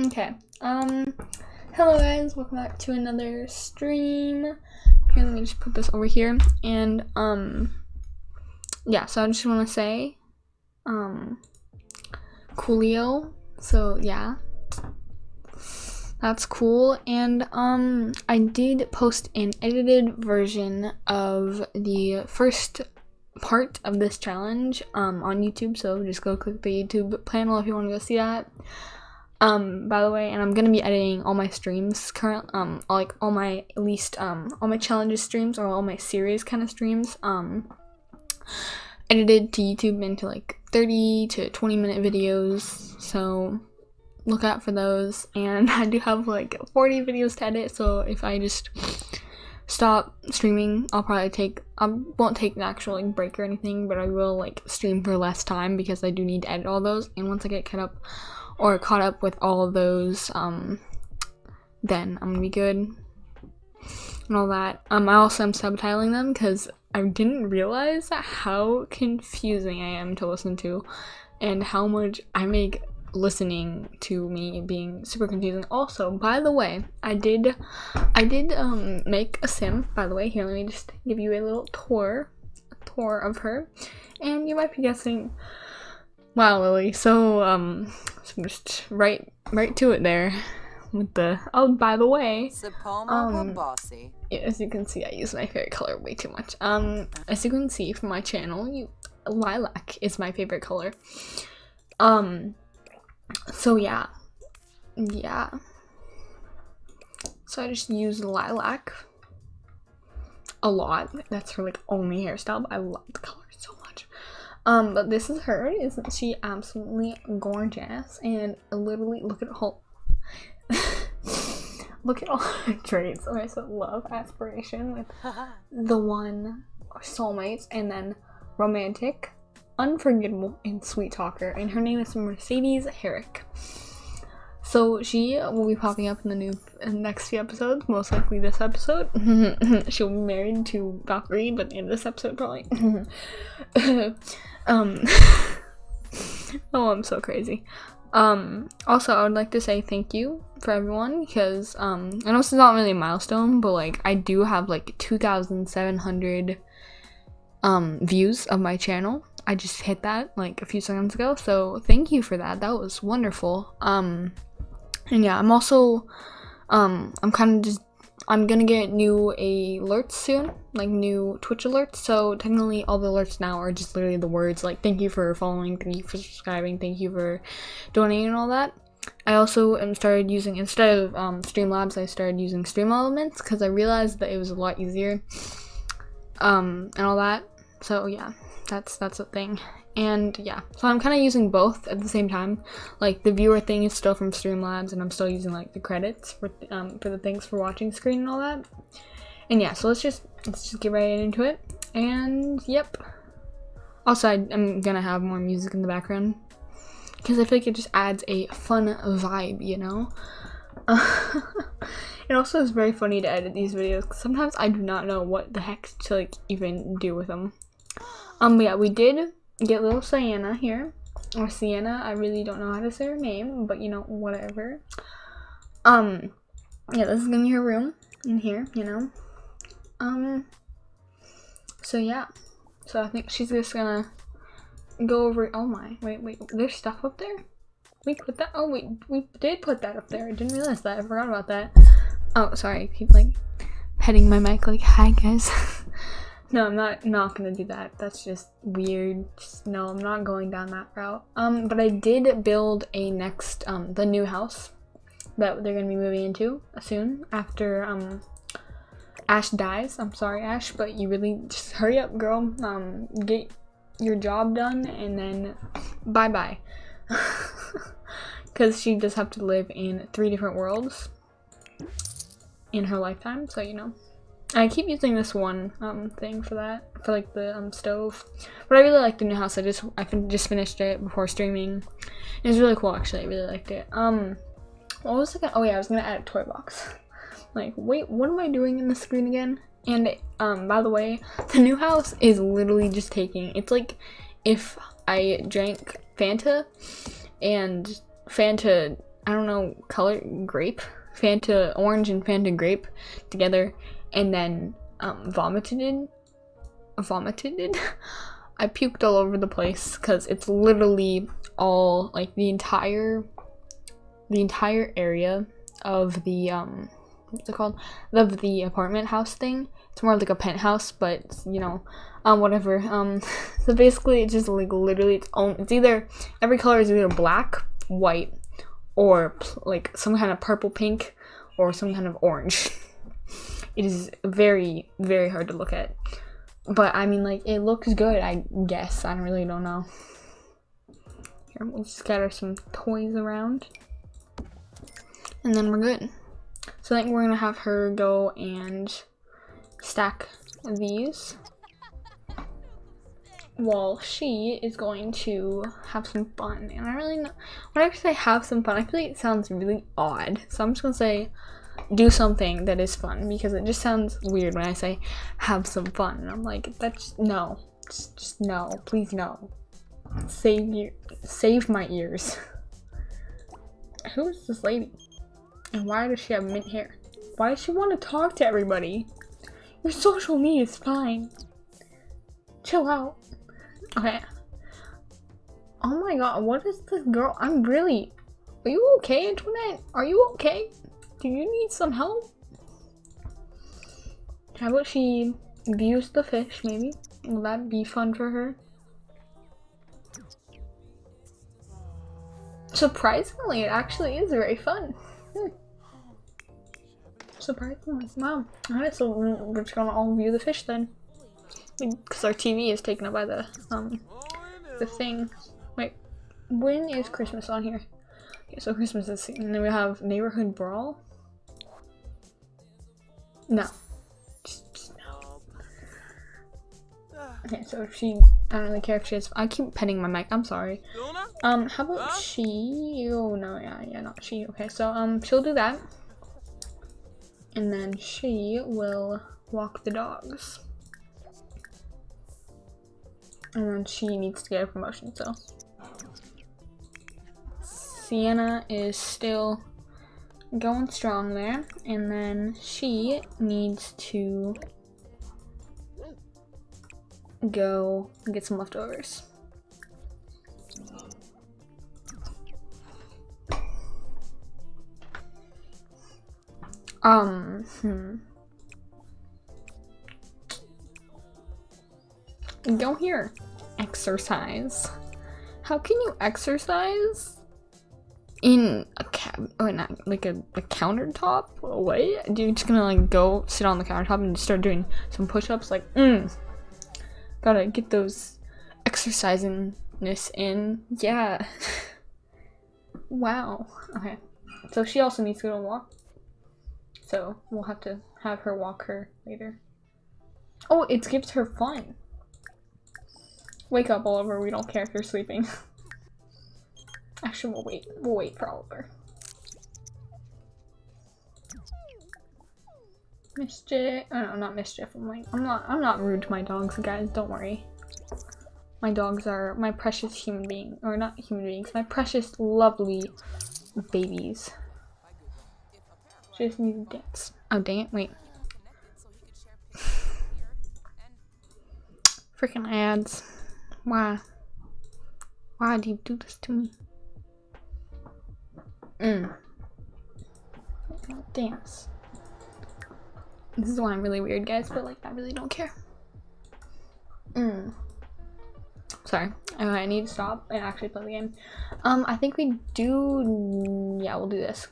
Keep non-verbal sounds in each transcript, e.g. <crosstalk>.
Okay. Um, hello guys, welcome back to another stream. Here, let me just put this over here. And, um, yeah, so I just want to say, um, coolio. So, yeah. That's cool. And, um, I did post an edited version of the first part of this challenge, um, on YouTube. So just go click the YouTube panel if you want to go see that. Um, by the way, and I'm gonna be editing all my streams current, um, like all my at least um all my challenges streams or all my series kind of streams, um, edited to YouTube into like 30 to 20 minute videos. So look out for those. And <laughs> I do have like 40 videos to edit. So if I just stop streaming, I'll probably take I won't take an actual like break or anything, but I will like stream for less time because I do need to edit all those. And once I get caught up or caught up with all those, um, then I'm gonna be good and all that. Um, I also am subtitling them because I didn't realize how confusing I am to listen to and how much I make listening to me being super confusing. Also, by the way, I did I did um make a sim, by the way. Here, let me just give you a little tour a tour of her. And you might be guessing Wow, Lily. So um so I'm just right right to it there with the oh by the way um, yeah, as you can see I use my favorite color way too much. Um as you can see from my channel you lilac is my favorite color. Um so yeah yeah. So I just use lilac a lot. That's her like only hairstyle but I love the color so much um, but this is her. Isn't she absolutely gorgeous? And literally, look at all. <laughs> look at all her traits. Okay, so love, aspiration with <laughs> the one, soulmates, and then romantic, unforgettable, and sweet talker. And her name is Mercedes Herrick. So she will be popping up in the new next few episodes, most likely this episode. <laughs> She'll be married to Valkyrie, but in this episode probably. Um, <laughs> oh, I'm so crazy. Um, also, I would like to say thank you for everyone because um, I know this is not really a milestone, but like I do have like 2,700 um views of my channel. I just hit that like a few seconds ago, so thank you for that. That was wonderful. Um, and yeah, I'm also um I'm kind of just I'm gonna get new alerts soon, like new Twitch alerts. So technically all the alerts now are just literally the words like thank you for following, thank you for subscribing, thank you for donating and all that. I also started using, instead of um, Streamlabs, I started using Stream Elements because I realized that it was a lot easier um, and all that. So yeah, that's that's a thing and yeah. So i'm kind of using both at the same time. Like the viewer thing is still from streamlabs and i'm still using like the credits for um for the things for watching screen and all that. And yeah so let's just let's just get right into it. And yep. Also i'm gonna have more music in the background. Because i feel like it just adds a fun vibe you know? <laughs> It also is very funny to edit these videos sometimes i do not know what the heck to like even do with them um yeah we did get little Sienna here. Or Sienna, I really don't know how to say her name, but you know, whatever. Um, yeah, this is gonna be her room in here, you know. Um, so yeah. So I think she's just gonna go over, oh my, wait, wait, there's stuff up there? We put that, oh wait, we did put that up there. I didn't realize that, I forgot about that. Oh, sorry, I keep like petting my mic like, hi guys. <laughs> No, I'm not not gonna do that. That's just weird. Just, no, I'm not going down that route. Um, but I did build a next um the new house that they're gonna be moving into soon after um Ash dies. I'm sorry, Ash, but you really just hurry up, girl. Um, get your job done and then bye bye. <laughs> Because she does have to live in three different worlds in her lifetime, so you know. I keep using this one um thing for that for like the um stove, but I really like the new house. I just I just finished it before streaming. It was really cool actually. I really liked it. Um, what was gonna? Oh yeah, I was gonna add a toy box. like wait, what am I doing in the screen again? And um, by the way, the new house is literally just taking. It's like if I drank Fanta, and Fanta I don't know, color grape, Fanta orange and Fanta grape together, and then um, vomited it. Vomited it. <laughs> I puked all over the place because it's literally all like the entire, the entire area of the um, what's it called? Of the apartment house thing. It's more like a penthouse, but you know, um, whatever. Um, <laughs> so basically, it's just like literally its own. It's either every color is either black, white, or like some kind of purple pink, or some kind of orange. <laughs> it is very very hard to look at, but I mean like it looks good. I guess I really don't know. Here, we'll scatter some toys around, and then we're good. So I think we're gonna have her go and stack these while she is going to have some fun. And I really know, when I say have some fun, I feel like it sounds really odd. So I'm just gonna say do something that is fun because it just sounds weird when I say have some fun. And I'm like, that's no, just, just no, please no. Save you, save my ears. <laughs> Who is this lady? And why does she have mint hair? Why does she want to talk to everybody? Your social media is fine. Chill out. Okay. Oh my god, what is this girl? I'm really... Are you okay, Antoinette? Are you okay? Do you need some help? How about she views the fish, maybe? Will that be fun for her? Surprisingly, it actually is very fun. Hmm. Surprisingly. Wow. Alright, so we're just gonna all view the fish then. Because our TV is taken up by the, um, the thing. Wait, when is Christmas on here? Okay, so Christmas is, and then we have Neighborhood Brawl. No. Just, just no. Okay, so she, I don't really care if she has, I keep petting my mic, I'm sorry. Um, how about she, oh no, yeah, yeah, not she, okay, so, um, she'll do that and then she will walk the dogs. And then she needs to get a promotion, so. Sienna is still going strong there, and then she needs to go get some leftovers. Um, hmm. Go here. Exercise. How can you exercise in a cab? Oh, not like a, a countertop? Do you just gonna like go sit on the countertop and start doing some push-ups? Like, mm. Gotta get those exercisingness in. Yeah. <laughs> wow. Okay. So she also needs to go and walk. So we'll have to have her walk her later. Oh, it gives her fun. Wake up, Oliver. We don't care if you're sleeping. <laughs> Actually, we'll wait. We'll wait for Oliver. Mischief. Oh, no, not mischief. I'm like, I'm not. I'm not rude to my dogs, guys. Don't worry. My dogs are my precious human being, or not human beings. My precious, lovely babies. She just needs to dance. Oh, dang it. Wait. <laughs> Freaking ads. Why? Why do you do this to me? Mm. Dance. This is why I'm really weird, guys, but like, I really don't care. Mm. Sorry. I need to stop and actually play the game. Um, I think we do... Yeah, we'll do this.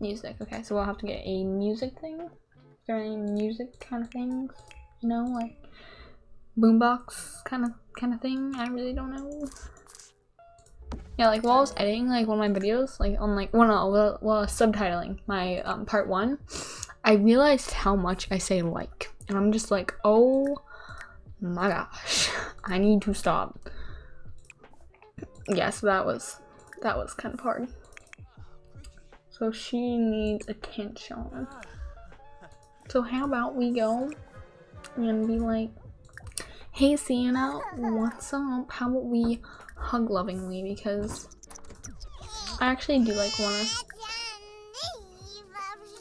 Music. Okay, so we'll have to get a music thing. Is there any music kind of things? You know, like boombox kind of kind of thing. I really don't know. Yeah, like while I was editing like one of my videos, like on like well no, while subtitling my um, part one, I realized how much I say like, and I'm just like, oh my gosh, I need to stop. Yes, yeah, so that was that was kind of hard. So she needs attention. So how about we go and be like, hey Sienna, what's up? How about we hug lovingly because I actually do like wanna.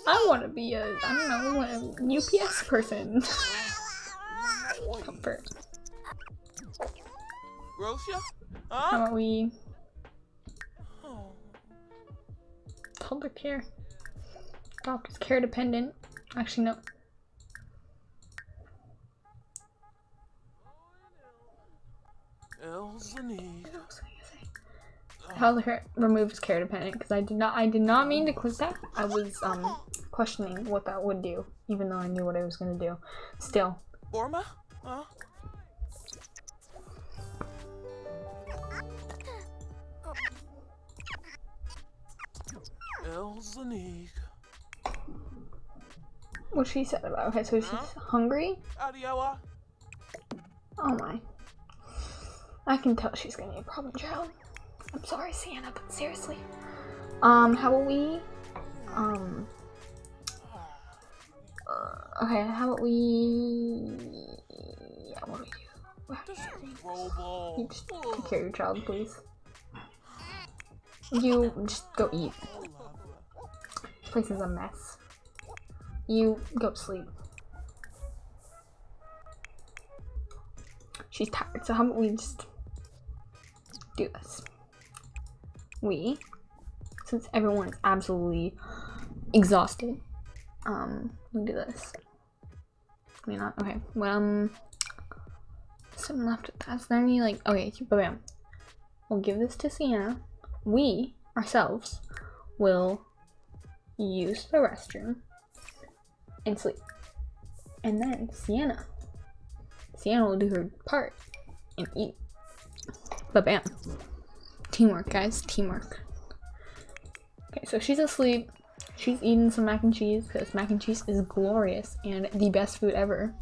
I wanna be a I don't know a UPS person. Comfort. Grocia? How about we Oh. public care? Doctor's care dependent. Actually no. Elzani. What else was I gonna say? Removes care dependent because I did not I did not mean to click that. I was um questioning what that would do, even though I knew what I was gonna do. Still, Orma? Huh? Elzani. what she said about okay, so she's hungry. Adiawa. Oh my. I can tell she's gonna be a problem child. I'm sorry, Sienna, but seriously. Um, how about we um uh, okay, how about we yeah, what do we do? What do we. You just take care of your child, please. You just go eat. This place is a mess. You go to sleep. She's tired, so how about we just do this? We, since everyone is absolutely exhausted, um, we do this. Mean, not okay. Well, um, something left. Is there any like okay, bam. We'll give this to Sienna. We ourselves will use the restroom and sleep. And then Sienna. Sienna will do her part and eat. But bam. Teamwork, guys. Teamwork. Okay, so she's asleep. She's eating some mac and cheese because mac and cheese is glorious and the best food ever.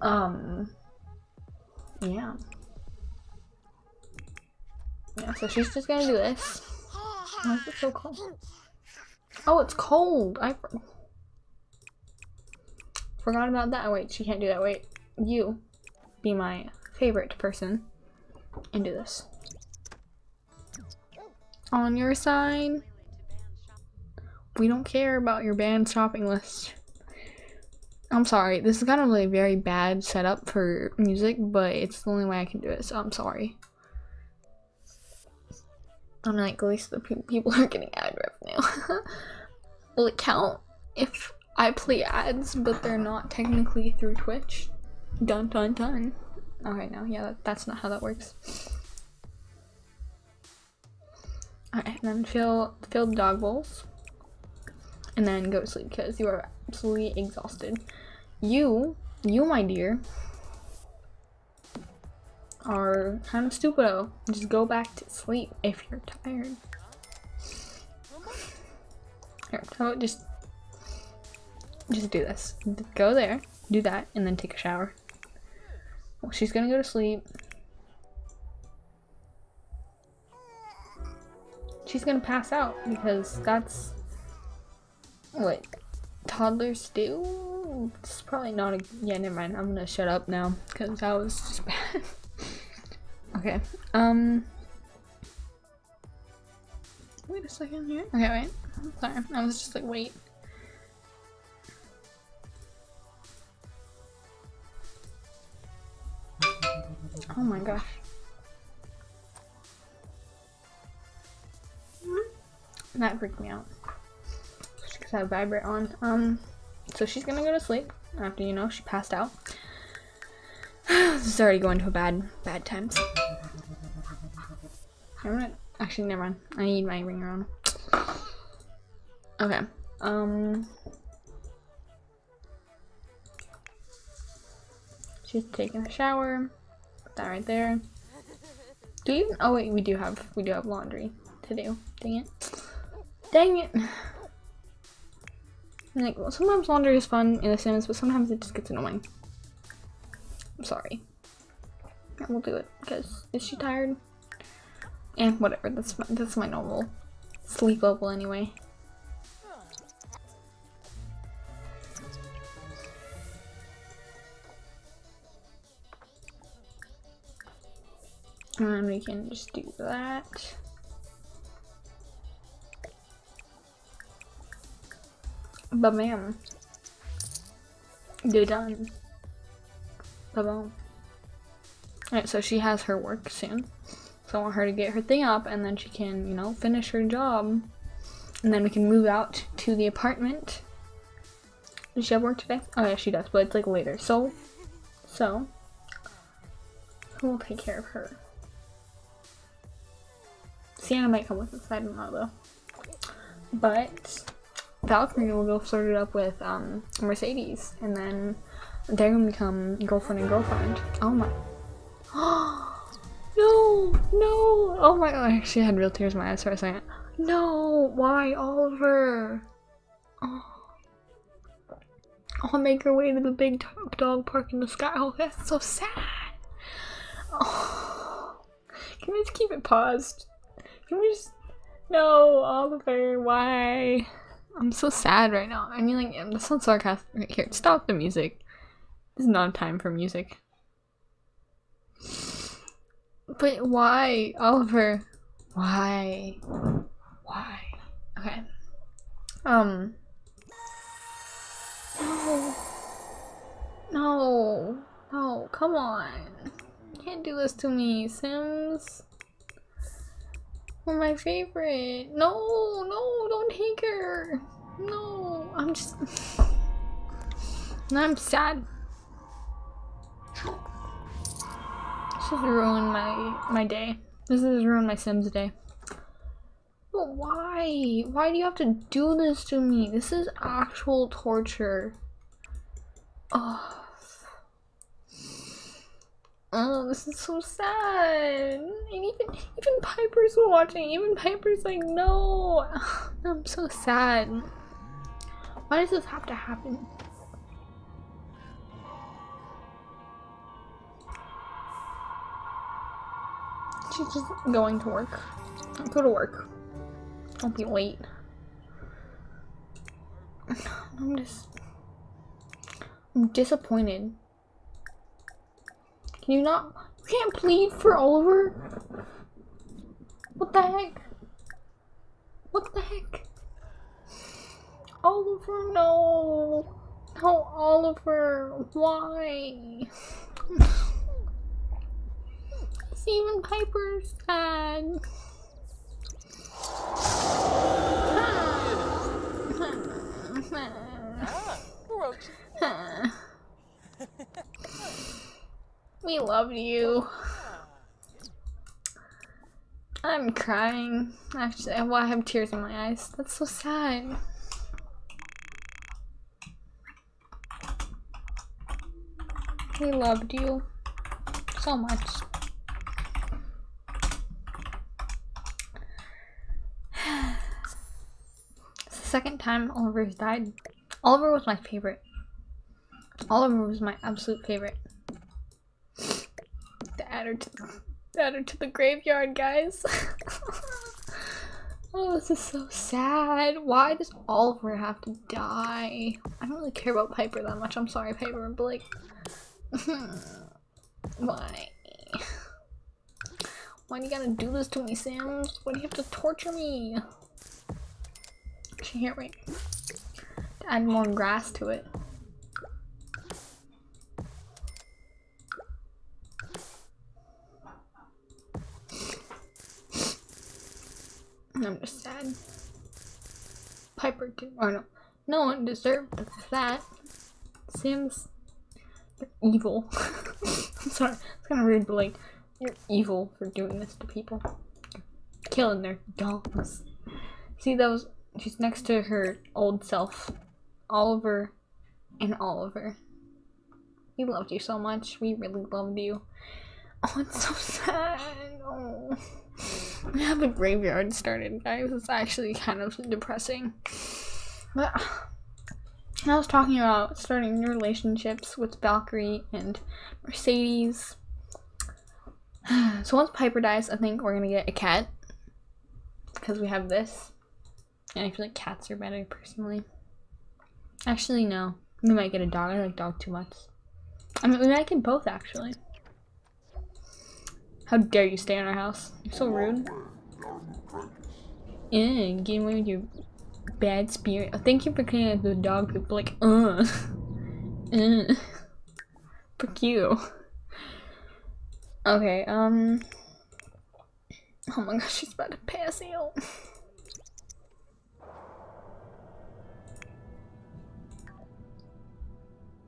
Um, yeah. Yeah, so she's just gonna do this. Why is it so cold? Oh, it's cold! I for- forgot about that. Wait, she can't do that. Wait, you be my favorite person and do this. On your side, we don't care about your band shopping list. I'm sorry, this is kind of like a very bad setup for music, but it's the only way I can do it, so I'm sorry. I'm like, at least the pe- people are getting ad revenue. <laughs> Will it count if I play ads, but they're not technically through Twitch? Dun dun dun. Okay, no, yeah, that, that's not how that works. Alright, then fill fill the dog bowls, and then go to sleep because you are absolutely exhausted. You, you, my dear, are kind of stupid. stupido. Just go back to sleep if you're tired. Here, just just do this. Go there, do that, and then take a shower. She's gonna go to sleep. She's gonna pass out because that's what toddlers do. It's probably not a yeah. Never mind. I'm gonna shut up now because that was just <laughs> bad. okay. Um. Wait a second here. Okay, wait. Sorry, I was just like, wait. Oh my gosh. That freaked me out. Because I have vibrate on. Um, so she's gonna go to sleep after you know she passed out. <sighs> this is already going to a bad, bad times. I'm gonna actually never mind. I need my ringer on. Okay. Um. She's taking a shower. That right there. Do you? Oh wait, we do have we do have laundry to do. Dang it. Dang it. Like, well, sometimes laundry is fun in The Sims, but sometimes it just gets annoying. I'm sorry. Yeah, we'll do it because is she tired? And whatever. That's my, that's my normal sleep level anyway. And we can just do that. But man, they're done. Bye-bye. Alright, so she has her work soon. So I want her to get her thing up and then she can, you know, finish her job. And then we can move out to the apartment. Does she have work today? Oh yeah, she does, but it's like later. So, so, we'll take care of her. Sienna might come with us, I don't know though. But Valkyrie will go flirt it up with um, Mercedes, and then they're gonna become girlfriend and girlfriend. Oh my. <gasps> no, no. Oh my god, I actually had real tears in my eyes for a second. No, why Oliver? Oh. I'll make her way to the big dog park in the sky. Oh, that's so sad. Oh. Can we just keep it paused? Can we just... No, Oliver, why? I'm so sad right now. I mean, like, that sounds sarcastic. Here, stop the music. This is not time for music. But why, Oliver? Why? Why? Okay. Um. No. No. No, come on. You can't do this to me, Sims. You're my favorite. No, no, don't take her. No, I'm just. I'm sad. This has ruined my my day. This has ruined my Sims day. But why? Why do you have to do this to me? This is actual torture. Oh. Oh, this is so sad. And even even Piper's watching. Even Piper's like, no. <sighs> I'm so sad. Why does this have to happen? She's just going to work. Go to work. Don't be late. <sighs> I'm just... I'm disappointed. Can you not- you can't plead for Oliver? What the heck? What the heck? Oliver, no! No, Oliver, why? <laughs> Steven Piper's sad. Ah, Roach. <laughs> we loved you. I'm crying. Actually, well, I have tears in my eyes. That's so sad. We loved you so much. It's the second time Oliver's died. Oliver was my favorite. Oliver was my absolute favorite. Add her to the, add her to the graveyard, guys. <laughs> oh, this is so sad. Why does Oliver have to die? I don't really care about Piper that much. I'm sorry, Piper, but like, <laughs> why? Why do you gotta do this to me, Sims? Why do you have to torture me? Can't wait. To add more grass to it. I'm just sad. Piper did, or no, no one deserved that. Sims, you're evil. <laughs> I'm sorry, it's kind of rude, but like, you're evil for doing this to people. killing their dogs. See those? She's next to her old self, Oliver, and Oliver. We loved you so much. We really loved you. Oh, it's so <laughs> sad. Oh. We have a graveyard started, guys. It's actually kind of depressing. But I was talking about starting new relationships with Valkyrie and Mercedes. So once Piper dies, I think we're gonna get a cat. Because we have this. And I feel like cats are better personally. Actually, no. We might get a dog. I like dog too much. I mean, we might get both actually. How dare you stay in our house? You're so rude. Yeah, getting away with your bad spirit. Thank you for cleaning up the dog poop. Like, uh. <laughs> Fuck you. Okay, um. Oh my gosh, she's about to pass out.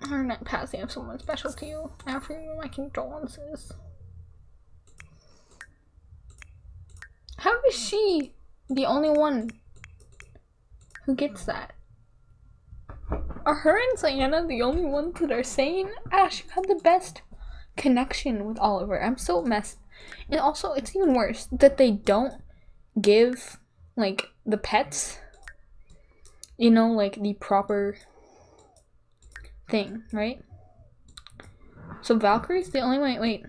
Her not passing of someone special to you. After you, my condolences. How is she the only one who gets that? Are her and Diana the only ones that are sane? Ah, Ash, you had the best connection with Oliver. I'm so messed. And also, it's even worse that they don't give, like, the pets, you know, like, the proper thing, right? So Valkyrie's the only one. Wait,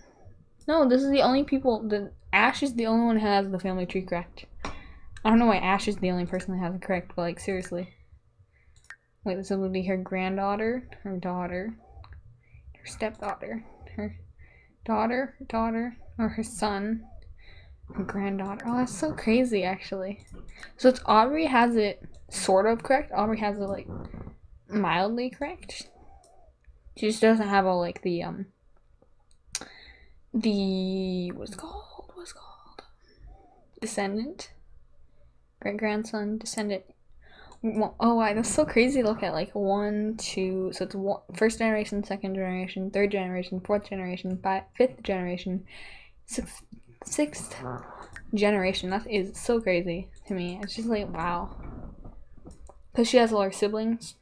no, this is the only people. The Ash is the only one who has the family tree correct. I don't know why Ash is the only person that has it correct, but like seriously. Wait, this will be her granddaughter, her daughter, her stepdaughter, her daughter, daughter, or her son, her granddaughter. Oh, that's so crazy, actually. So it's Aubrey has it sort of correct. Aubrey has it like mildly correct. She just doesn't have all like the um the what's? What's it called? Descendant. Great grandson, descendant. Oh, wow, that's so crazy. Look at like one, two. So it's one, first generation, second generation, third generation, fourth generation, five, fifth generation, sixth, sixth generation. That is so crazy to me. It's just like wow. Because she has all her siblings.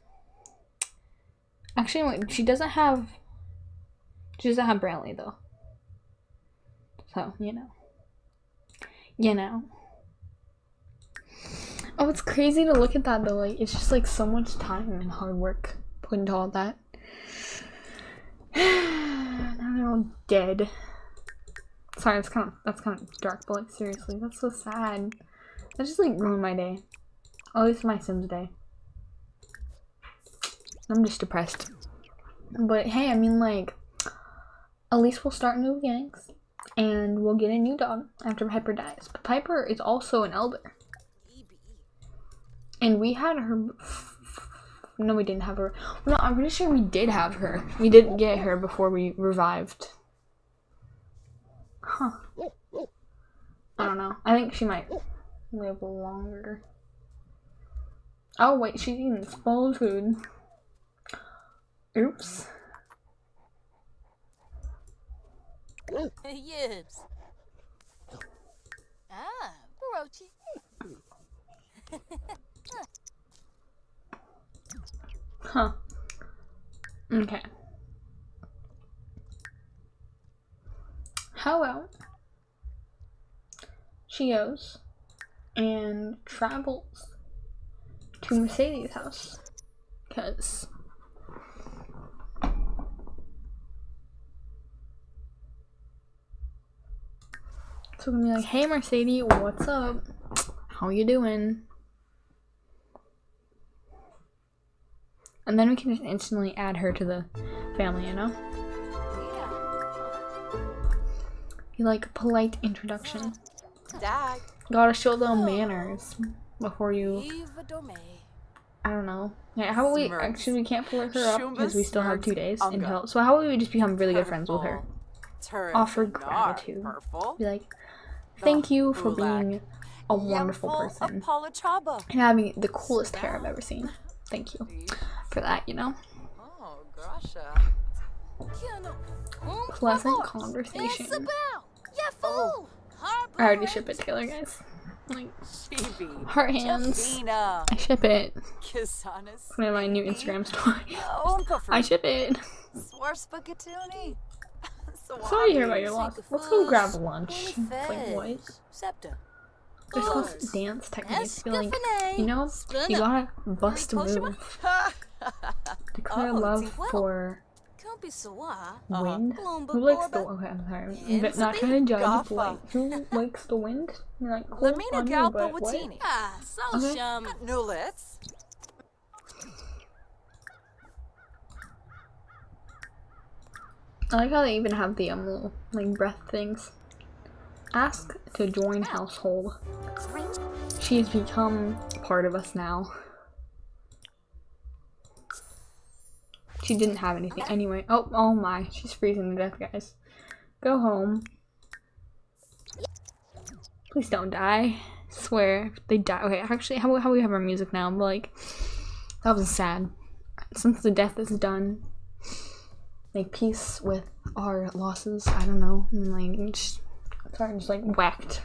Actually, wait, she doesn't have. She doesn't have Brantley though. So you know. You know. Oh, it's crazy to look at that though. Like, it's just like so much time and hard work put into all that. <sighs> now they're all dead. Sorry, that's kind of that's kind of dark, but like seriously, that's so sad. That just like ruined my day. At least my Sims day. I'm just depressed. But hey, I mean like, at least we'll start new beginnings, and we'll get a new dog after Piper dies. But Piper is also an elder. And we had her. No, we didn't have her. No, I'm pretty sure we did have her. We didn't get her before we revived. Huh. I don't know. I think she might live longer. Oh, wait, she's eating spoiled food. Oops. Yibs. <laughs> Ah, Barochi. <laughs> Huh. Okay. How about she goes and travels to Mercedes' house? Because So we're gonna be like, hey Mercedes, what's up? How you doing? And then we can just instantly add her to the family, you know? You like a polite introduction. Dag. Gotta show them manners before you. Eva Dome. I don't know. Yeah, how about we actually we can't pull her up because we still have two days Unga. until. So how about we just become really good friends with her? Turn Offer the gratitude. Purple. Be like, thank you for being a wonderful person and having the coolest hair I've ever seen. Thank you for that. You know, Oh, Grasha. pleasant conversation. Oh, I already ship it, Taylor, guys. Like heart hands. I ship it. Put in my new Instagram story. I ship it. Swarspagatuni. Sorry to hear about your loss. Let's go grab lunch. It's like what? Scepter. There's supposed dance techniques. Be like, you know, you gotta bust a move. <laughs> Declare love for Can't be wind. Who likes the? Gorba. Okay, I'm sorry. Yeah, But not Zabi trying to judge. Gaffa. But like, who <laughs> likes the wind? You're like, cool Lamina on you, Galpa but what? Watini. Ah, so Okay. I like how they even have the um little like breath things. Ask to join household. She has become part of us now. She didn't have anything anyway. Oh, oh my. She's freezing to death, guys. Go home. Please don't die. Swear, if they die. Okay, actually, how, how we have our music now? But like, that was sad. Since the death is done, make peace with our losses. I don't know. And, like, just, sorry, just like whacked.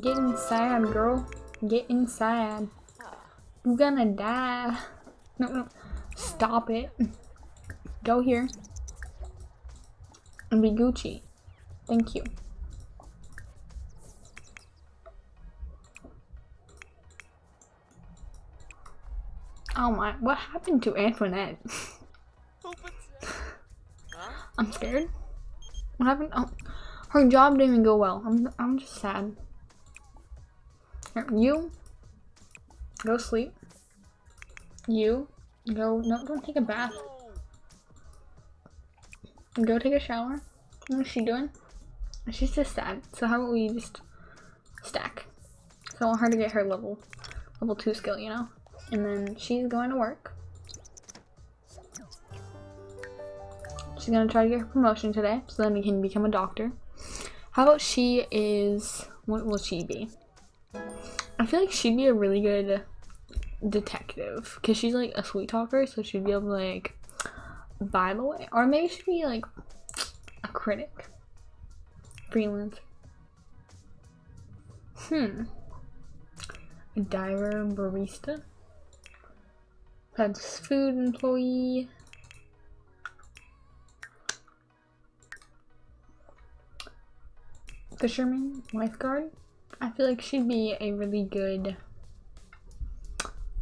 Get inside, girl. Get inside. You're gonna die. No, no. Stop it. Go here. And be Gucci. Thank you. Oh my, what happened to Antoinette? <laughs> I'm scared. What happened? Oh, her job didn't even go well. I'm, I'm just sad. Here, You, go sleep. You, go, no, don't take a bath. Go take a shower. What is she doing? She's just sad. So how about we just stack? So I want her to get her level, level two skill, you know? And then she's going to work. She's gonna try to get her promotion today, so then we can become a doctor. How about she is, what will she be? I feel like she'd be a really good detective, because she's like a sweet talker, so she'd be able to like vibe away. Or maybe she'd be like a critic. Freelance. Hmm. A diver, barista. Fast food employee. Fisherman, lifeguard. I feel like she'd be a really good.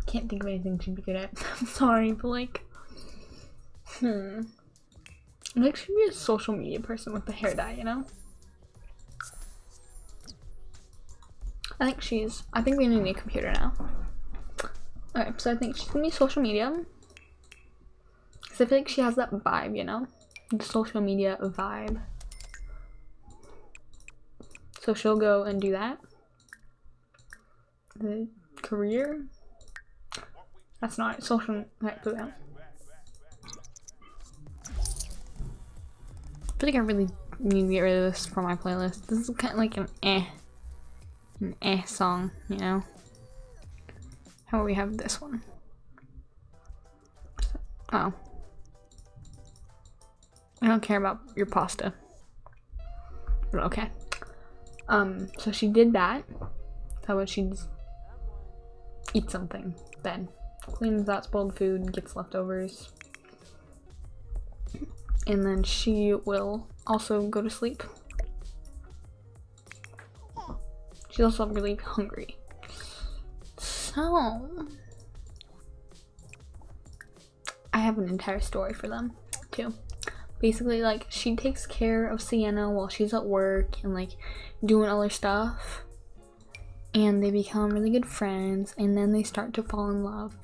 Can't think of anything she'd be good at. <laughs> I'm sorry, but like, hmm. Think she'd be a social media person with the hair dye, you know? I think she's. I think we need a computer now. Alright, so I think she's gonna be social media. Cause I feel like she has that vibe, you know? The social media vibe. So she'll go and do that. The career. That's not social. Okay, put down. I like I really need to get rid of this from my playlist. This is kind of like an eh, an eh song, you know. How about we have this one? Oh. I don't care about your pasta. But okay. Um, so she did that. About she just eat something then? Cleans that spoiled food, gets leftovers. And then she will also go to sleep. She's also really hungry. So, I have an entire story for them too. Basically, like she takes care of Sienna while she's at work and like doing other stuff, and they become really good friends, and then they start to fall in love.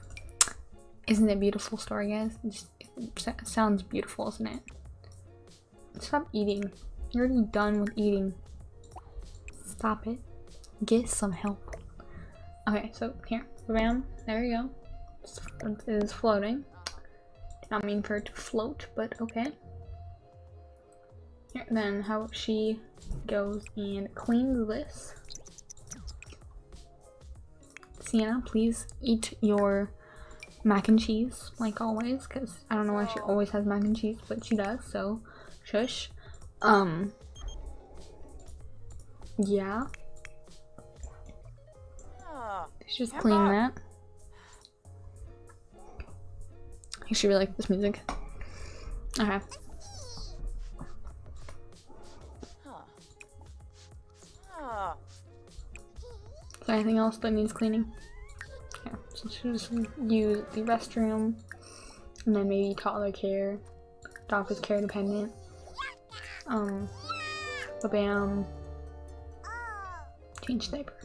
Isn't it a beautiful story, guys? It, just, it sounds beautiful, isn't it? Stop eating. You're already done with eating. Stop it. Get some help. Okay, so here, bam, there you go. It is floating. Did not mean for it to float, but okay. Then how she goes and cleans this. Sienna, please eat your mac and cheese, like always, because I don't know why she always has mac and cheese, but she does, so shush. Um, yeah. Ah, Let's just clean that. I should really like this music. Okay. Is there anything else that needs cleaning? Yeah, so she'll just use the restroom and then maybe toddler care. Is care dependent. Um, bam. Change diaper.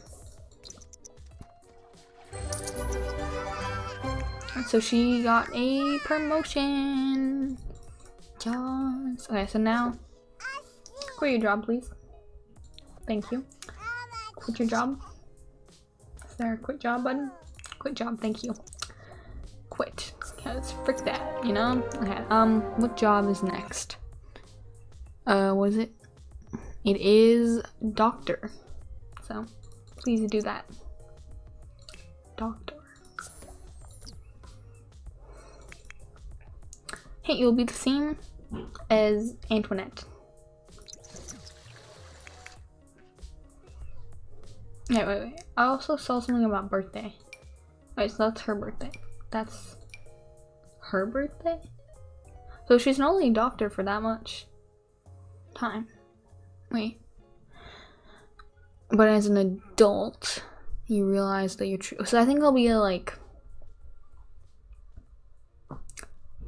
So she got a promotion. Yes. Okay, so now quit your job, please. Thank you. Quit your job. There a quit job button? Quit job, thank you. Quit. Cause frick that, you know? Okay, um, what job is next? Uh, what is it? It is doctor. So, please do that. Doctor. Hey, you'll be the same as Antoinette. Yeah, wait, wait. I also saw something about birthday. Wait, so that's her birthday. That's her birthday? So she's not only a doctor for that much time. Wait. But as an adult, you realize that you're true. So I think it'll be like.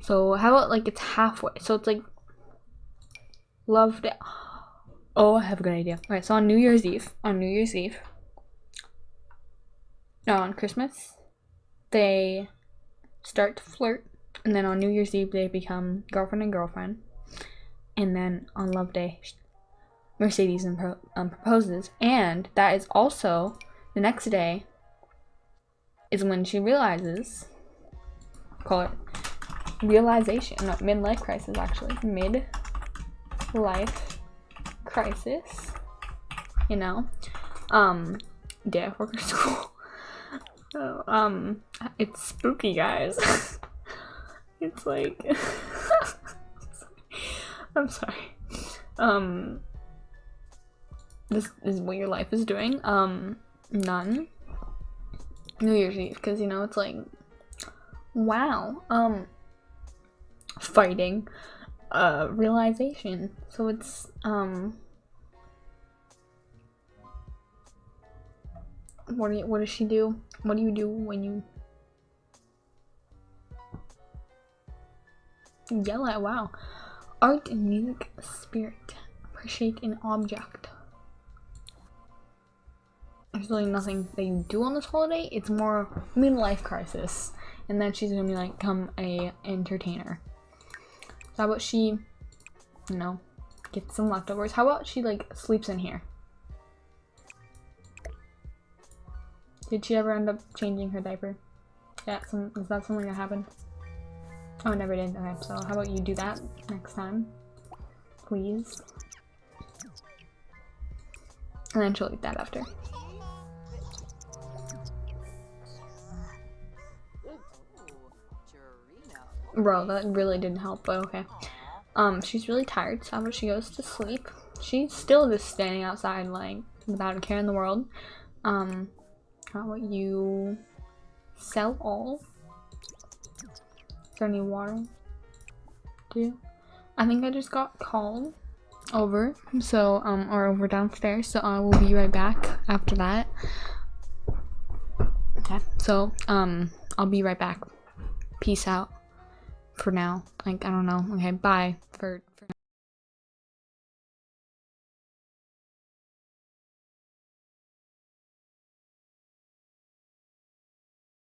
So how about like it's halfway? So it's like. Love day. Oh, I have a good idea. Alright, so on New Year's Eve, on New Year's Eve, on Christmas, they start to flirt, and then on New Year's Eve they become girlfriend and girlfriend, and then on Love Day, Mercedes impro- um, proposes, and that is also the next day. Is when she realizes, call it realization, no midlife crisis actually, mid life crisis, you know, um, day or <laughs> school. Oh, um, it's spooky, guys. <laughs> it's like, <laughs> I'm sorry. Um, this is what your life is doing. Um, none. New Year's Eve, because you know it's like, wow. Um, fighting, uh, realization. So it's um. What do you, what does she do? What do you do when you yell at? Wow. Art and music spirit. Appreciate an object. There's really nothing that you do on this holiday. It's more midlife crisis. And then she's gonna be like come a entertainer. So how about she, you know, gets some leftovers? How about she like sleeps in here? Did she ever end up changing her diaper? Yeah, some, is that something that happened? Oh, never did. Okay, so how about you do that next time? Please. And then she'll eat that after. Bro, that really didn't help, but okay. Um, she's really tired, so how about she goes to sleep? She's still just standing outside, like, without a care in the world. Um, about you sell all? Is there any water? Do? I think I just got called over, so, um, or over downstairs, so I will be right back after that. Okay, so, um, I'll be right back. Peace out for now. Like, I don't know. Okay, bye for.